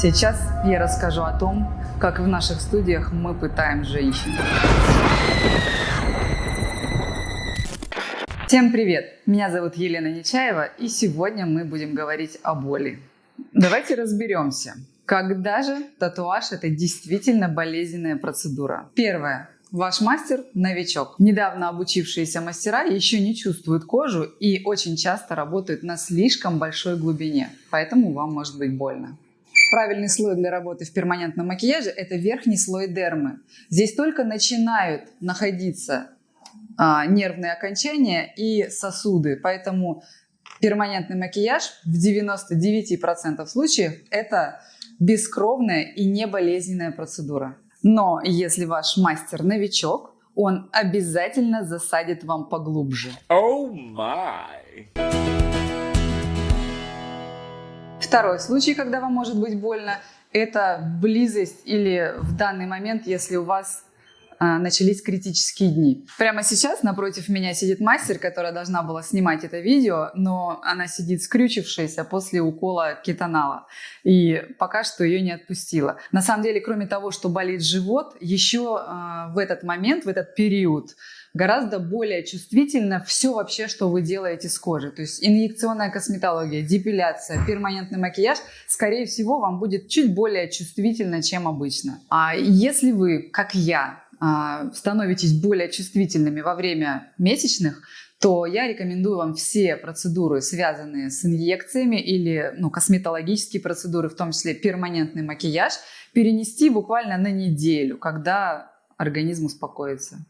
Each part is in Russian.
Сейчас я расскажу о том, как в наших студиях мы пытаем женщин. Всем привет! Меня зовут Елена Нечаева, и сегодня мы будем говорить о боли. Давайте разберемся, когда же татуаж – это действительно болезненная процедура. Первое. Ваш мастер – новичок. Недавно обучившиеся мастера еще не чувствуют кожу и очень часто работают на слишком большой глубине, поэтому вам может быть больно. Правильный слой для работы в перманентном макияже – это верхний слой дермы. Здесь только начинают находиться а, нервные окончания и сосуды, поэтому перманентный макияж в 99% случаев – это бескровная и неболезненная процедура. Но если ваш мастер новичок, он обязательно засадит вам поглубже. Oh my. Второй случай, когда вам может быть больно, это близость или в данный момент, если у вас а, начались критические дни. Прямо сейчас напротив меня сидит мастер, которая должна была снимать это видео, но она сидит скрючившаяся после укола кетонала. И пока что ее не отпустила. На самом деле, кроме того, что болит живот, еще э, в этот момент, в этот период гораздо более чувствительно все вообще, что вы делаете с кожей. То есть инъекционная косметология, депиляция, перманентный макияж, скорее всего, вам будет чуть более чувствительно, чем обычно. А если вы, как я, а, становитесь более чувствительными во время месячных, то я рекомендую вам все процедуры, связанные с инъекциями или ну, косметологические процедуры, в том числе перманентный макияж, перенести буквально на неделю, когда организм успокоится.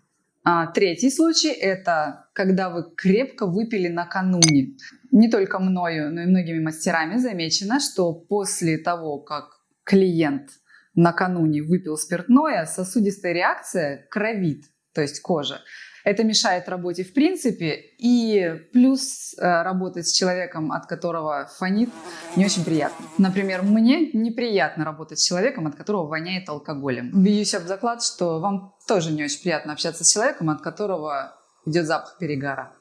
А, третий случай – это когда вы крепко выпили накануне. Не только мною, но и многими мастерами замечено, что после того, как клиент – накануне выпил спиртное, сосудистая реакция кровит, то есть кожа. Это мешает работе в принципе, и плюс э, работать с человеком, от которого фонит, не очень приятно. Например, мне неприятно работать с человеком, от которого воняет алкоголем. Бьюсь об заклад, что вам тоже не очень приятно общаться с человеком, от которого идет запах перегара.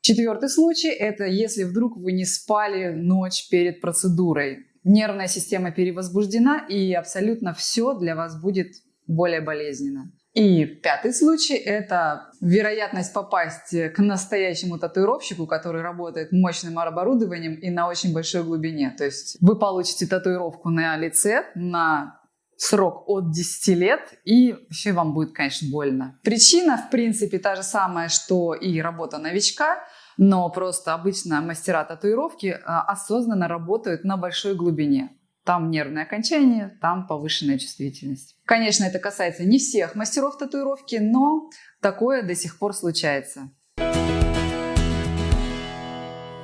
Четвертый случай – это если вдруг вы не спали ночь перед процедурой нервная система перевозбуждена, и абсолютно все для вас будет более болезненно. И пятый случай – это вероятность попасть к настоящему татуировщику, который работает мощным оборудованием и на очень большой глубине. То есть вы получите татуировку на лице на срок от 10 лет, и еще вам будет, конечно, больно. Причина, в принципе, та же самая, что и работа новичка – но просто обычно мастера татуировки а, осознанно работают на большой глубине. Там нервное окончание, там повышенная чувствительность. Конечно, это касается не всех мастеров татуировки, но такое до сих пор случается.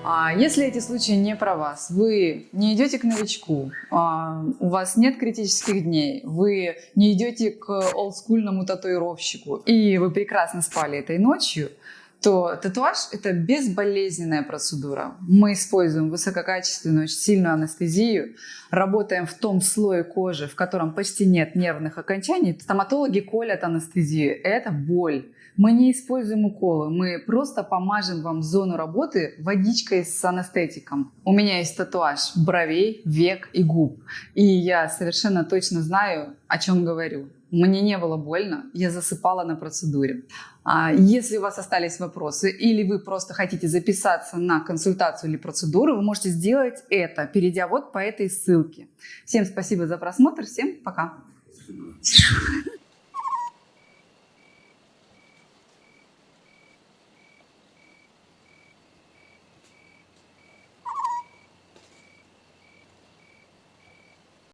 А если эти случаи не про вас, вы не идете к новичку, а, у вас нет критических дней, вы не идете к олдскульному татуировщику, и вы прекрасно спали этой ночью – то татуаж – это безболезненная процедура. Мы используем высококачественную, очень сильную анестезию, работаем в том слое кожи, в котором почти нет нервных окончаний. Стоматологи колят анестезию – это боль. Мы не используем уколы, мы просто помажем вам зону работы водичкой с анестетиком. У меня есть татуаж бровей, век и губ. И я совершенно точно знаю, о чем говорю. Мне не было больно, я засыпала на процедуре. А если у вас остались вопросы или вы просто хотите записаться на консультацию или процедуру, вы можете сделать это, перейдя вот по этой ссылке. Всем спасибо за просмотр, всем пока!